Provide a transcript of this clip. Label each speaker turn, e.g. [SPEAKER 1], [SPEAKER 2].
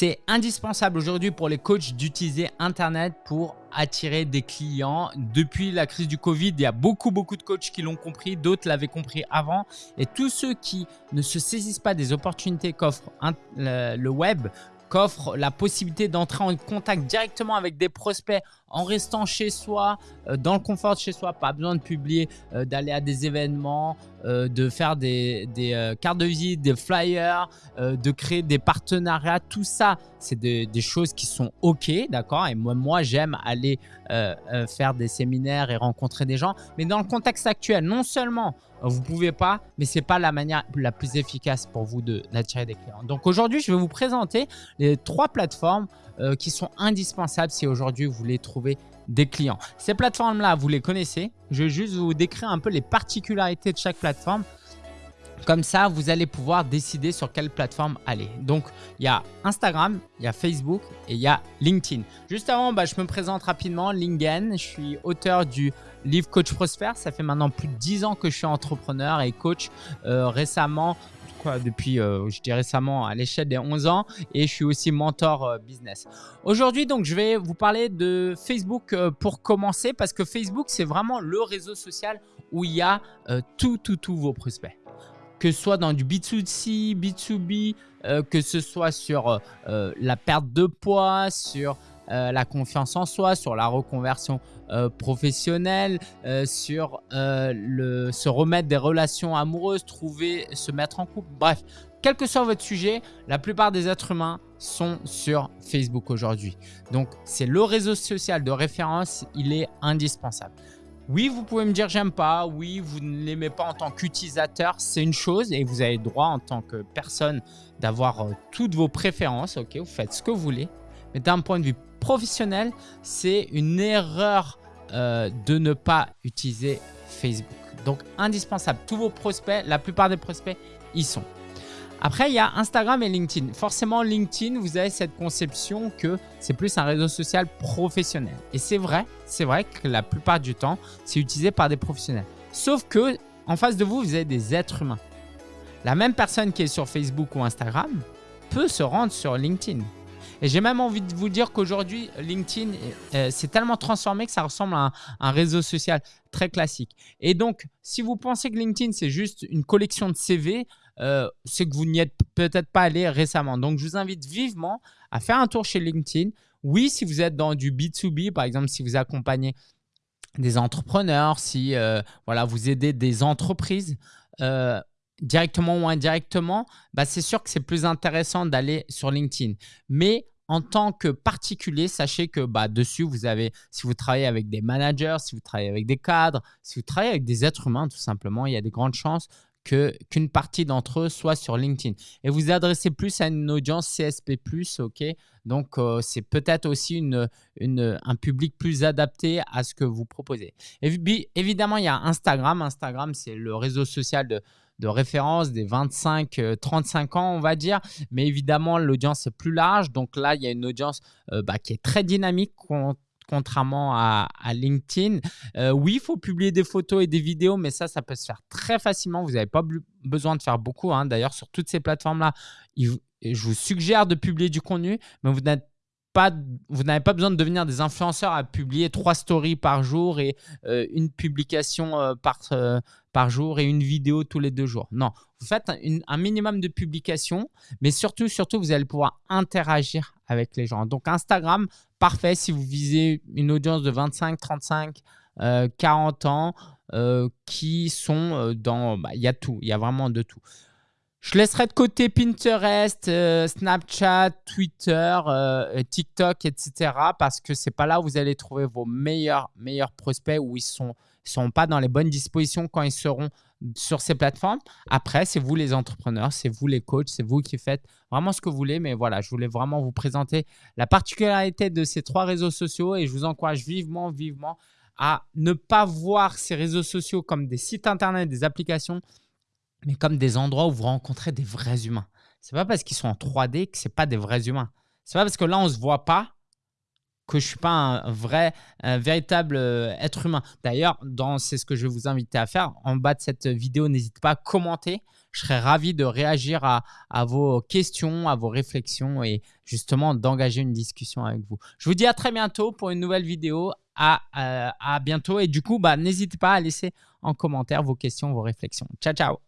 [SPEAKER 1] C'est indispensable aujourd'hui pour les coachs d'utiliser Internet pour attirer des clients. Depuis la crise du Covid, il y a beaucoup, beaucoup de coachs qui l'ont compris, d'autres l'avaient compris avant. Et tous ceux qui ne se saisissent pas des opportunités qu'offre le web, qu'offre la possibilité d'entrer en contact directement avec des prospects en restant chez soi, euh, dans le confort de chez soi, pas besoin de publier, euh, d'aller à des événements, euh, de faire des, cartes de visite, des flyers, de créer des partenariats, tout ça, c'est des choses qui sont OK, d'accord? Et moi, j'aime aller faire des séminaires et rencontrer des gens, mais dans le contexte actuel, non seulement vous pouvez pas, mais c'est pas la manière la plus efficace pour vous d'attirer des clients. Donc aujourd'hui, je vais vous présenter les trois plateformes euh, qui sont indispensables si aujourd'hui vous voulez trouver des clients. Ces plateformes-là, vous les connaissez. Je vais juste vous décrire un peu les particularités de chaque plateforme. Comme ça, vous allez pouvoir décider sur quelle plateforme aller. Donc, il y a Instagram, il y a Facebook et il y a LinkedIn. Juste avant, bah, je me présente rapidement. Lingen, je suis auteur du livre Coach Prosper. Ça fait maintenant plus de 10 ans que je suis entrepreneur et coach. Euh, récemment, depuis, euh, je dis récemment, à l'échelle des 11 ans et je suis aussi mentor euh, business. Aujourd'hui, donc, je vais vous parler de Facebook pour commencer parce que Facebook, c'est vraiment le réseau social où il y a tout, tout, tous vos prospects. Que ce soit dans du B2C, B2B, que ce soit sur la perte de poids, sur euh, la confiance en soi, sur la reconversion euh, professionnelle, euh, sur se remettre des relations amoureuses, trouver, se mettre en couple. Bref, quel que soit votre sujet, la plupart des êtres humains sont sur Facebook aujourd'hui. Donc, c'est le réseau social de référence, il est indispensable. Oui, vous pouvez me dire j'aime pas, oui, vous ne l'aimez pas en tant qu'utilisateur, c'est une chose et vous avez droit en tant que personne d'avoir toutes vos préférences, ok, vous faites ce que vous voulez. Mais d'un point de vue professionnel, c'est une erreur euh, de ne pas utiliser Facebook. Donc, indispensable. Tous vos prospects, la plupart des prospects, y sont. Après, il y a Instagram et LinkedIn. Forcément, LinkedIn, vous avez cette conception que c'est plus un réseau social professionnel. Et c'est vrai, c'est vrai que la plupart du temps, c'est utilisé par des professionnels. Sauf que en face de vous, vous avez des êtres humains. La même personne qui est sur Facebook ou Instagram peut se rendre sur LinkedIn. Et j'ai même envie de vous dire qu'aujourd'hui, LinkedIn euh, s'est tellement transformé que ça ressemble à un, réseau social très classique. Et donc, si vous pensez que LinkedIn, c'est juste une collection de CV, euh, c'est que vous n'y êtes peut-être pas allé récemment. Donc, je vous invite vivement à faire un tour chez LinkedIn. Oui, si vous êtes dans du B2B, par exemple, si vous accompagnez des entrepreneurs, si euh, voilà, vous aidez des entreprises, directement ou indirectement, bah c'est sûr que c'est plus intéressant d'aller sur LinkedIn. Mais en tant que particulier, sachez que bah, dessus, vous avez, si vous travaillez avec des managers, si vous travaillez avec des cadres, si vous travaillez avec des êtres humains, tout simplement, il y a des grandes chances qu'une partie d'entre eux soit sur LinkedIn. Et vous adressez plus à une audience CSP+, ok Donc, euh, c'est peut-être aussi une, un public plus adapté à ce que vous proposez. Et, évidemment, il y a Instagram. Instagram, c'est le réseau social de, de référence des 25-35 euh, ans, on va dire. Mais évidemment, l'audience est plus large. Donc là, il y a une audience euh, bah, qui est très dynamique contrairement à, LinkedIn. Euh, oui, il faut publier des photos et des vidéos, mais ça, ça peut se faire très facilement. Vous n'avez pas besoin de faire beaucoup. Hein. D'ailleurs, sur toutes ces plateformes-là, je vous suggère de publier du contenu, mais vous n'êtes vous n'avez pas besoin de devenir des influenceurs à publier trois stories par jour et une publication par, par jour et une vidéo tous les deux jours. Non, vous faites un, minimum de publications, mais surtout, surtout, vous allez pouvoir interagir avec les gens. Donc, Instagram, parfait si vous visez une audience de 25, 35, 40 ans euh, qui sont euh, dans… Bah, il y a tout, il y a vraiment de tout. Je laisserai de côté Pinterest, euh, Snapchat, Twitter, TikTok, etc. parce que c'est pas là où vous allez trouver vos meilleurs, meilleurs prospects où ils sont sont pas dans les bonnes dispositions quand ils seront sur ces plateformes. Après, c'est vous les entrepreneurs, c'est vous les coachs, c'est vous qui faites vraiment ce que vous voulez. Mais voilà, je voulais vraiment vous présenter la particularité de ces trois réseaux sociaux et je vous encourage vivement, vivement à ne pas voir ces réseaux sociaux comme des sites internet, des applications, mais comme des endroits où vous rencontrez des vrais humains. C'est pas parce qu'ils sont en 3D que c'est pas des vrais humains. C'est pas parce que là on se voit pas que je suis pas un vrai, véritable euh, être humain. D'ailleurs, c'est ce que je vais vous inviter à faire. En bas de cette vidéo, n'hésitez pas à commenter. Je serais ravi de réagir à, vos questions, à vos réflexions et justement d'engager une discussion avec vous. Je vous dis à très bientôt pour une nouvelle vidéo. À, à bientôt et du coup, bah, n'hésitez pas à laisser en commentaire vos questions, vos réflexions. Ciao, ciao